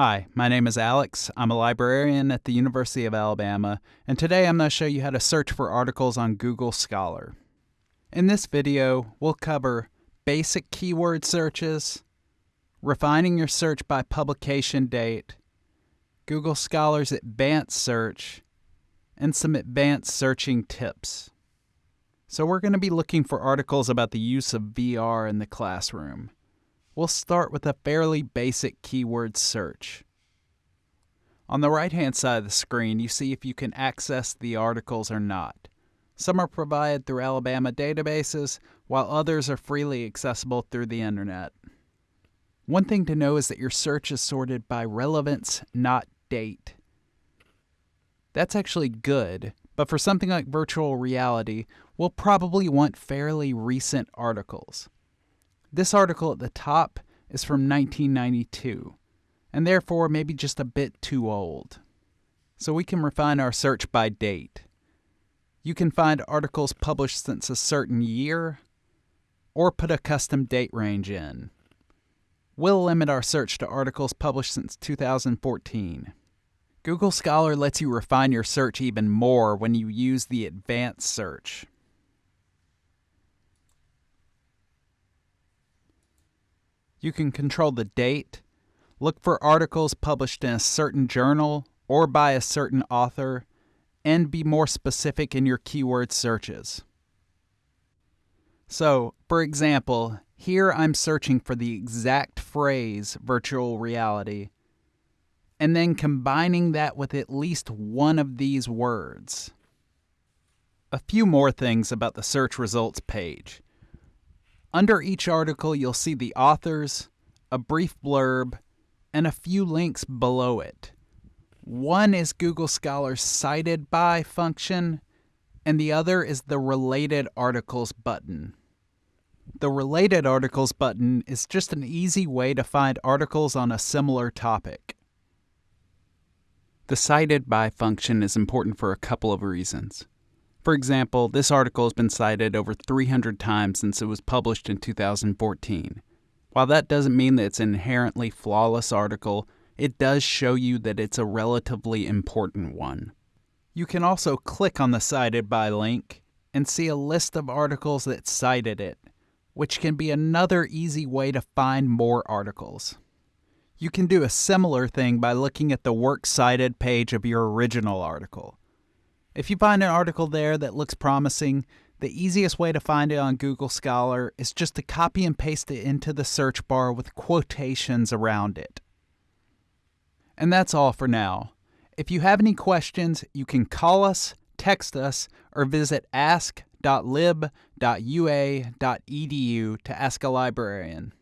Hi, my name is Alex. I'm a librarian at the University of Alabama, and today I'm going to show you how to search for articles on Google Scholar. In this video, we'll cover basic keyword searches, refining your search by publication date, Google Scholar's advanced search, and some advanced searching tips. So we're going to be looking for articles about the use of VR in the classroom. We'll start with a fairly basic keyword search. On the right hand side of the screen, you see if you can access the articles or not. Some are provided through Alabama databases, while others are freely accessible through the internet. One thing to know is that your search is sorted by relevance, not date. That's actually good, but for something like virtual reality, we'll probably want fairly recent articles. This article at the top is from 1992, and therefore maybe just a bit too old. So we can refine our search by date. You can find articles published since a certain year, or put a custom date range in. We'll limit our search to articles published since 2014. Google Scholar lets you refine your search even more when you use the advanced search. You can control the date, look for articles published in a certain journal or by a certain author, and be more specific in your keyword searches. So, for example, here I'm searching for the exact phrase virtual reality and then combining that with at least one of these words. A few more things about the search results page. Under each article, you'll see the authors, a brief blurb, and a few links below it. One is Google Scholar's cited by function, and the other is the related articles button. The related articles button is just an easy way to find articles on a similar topic. The cited by function is important for a couple of reasons. For example, this article has been cited over 300 times since it was published in 2014. While that doesn't mean that it's an inherently flawless article, it does show you that it's a relatively important one. You can also click on the cited by link and see a list of articles that cited it, which can be another easy way to find more articles. You can do a similar thing by looking at the Works Cited page of your original article. If you find an article there that looks promising, the easiest way to find it on Google Scholar is just to copy and paste it into the search bar with quotations around it. And that's all for now. If you have any questions, you can call us, text us, or visit ask.lib.ua.edu to ask a librarian.